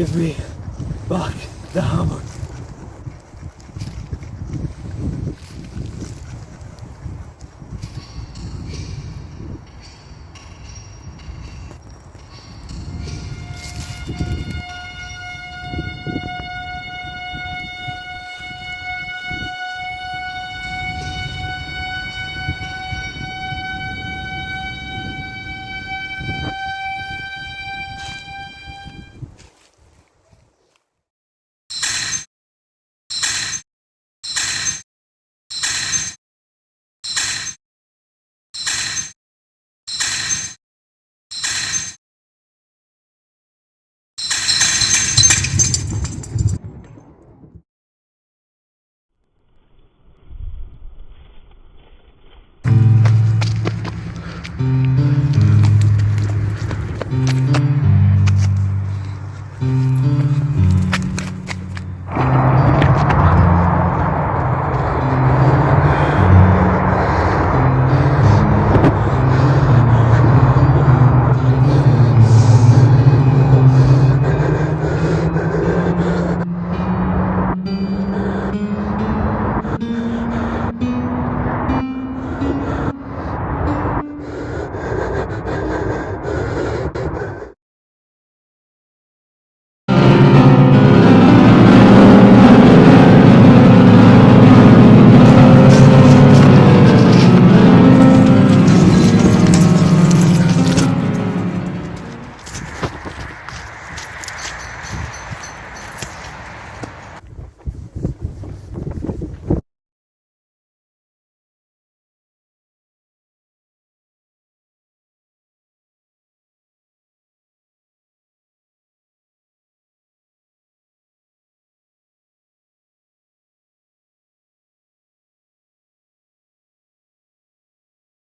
Give me back the hammer.